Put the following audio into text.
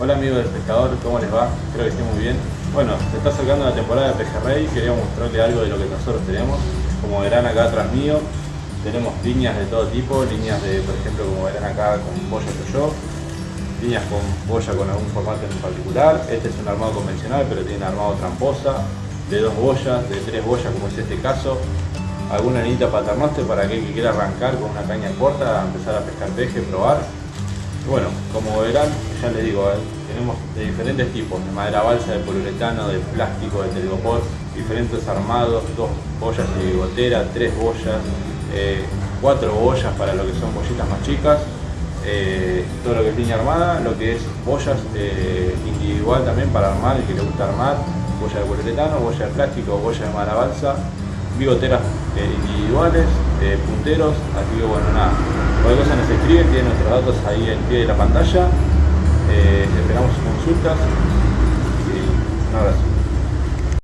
Hola amigos del pescador, ¿cómo les va? Espero que estén muy bien. Bueno, se está acercando la temporada de pejerrey, quería mostrarles algo de lo que nosotros tenemos. Como verán acá atrás mío, tenemos líneas de todo tipo, líneas de, por ejemplo, como verán acá con boya yo, líneas con boya con algún formato en particular. Este es un armado convencional, pero tiene armado tramposa, de dos boyas, de tres boyas, como es este caso. Alguna anita paternoster para aquel que quiera arrancar con una caña corta, empezar a pescar peje, probar. Bueno, como verán, ya les digo, eh, tenemos de diferentes tipos, de madera balsa, de poliuretano, de plástico, de telgopor, diferentes armados, dos boyas de gotera, tres boyas, eh, cuatro boyas para lo que son bollitas más chicas, eh, todo lo que es línea armada, lo que es boyas individual también para armar, el que le gusta armar, boya de poliuretano, boya de plástico, boya de madera balsa, bigoteras individuales, punteros, así que bueno, nada, cualquier cosa nos escriben, tienen nuestros datos ahí en pie de la pantalla. Eh, esperamos sus consultas.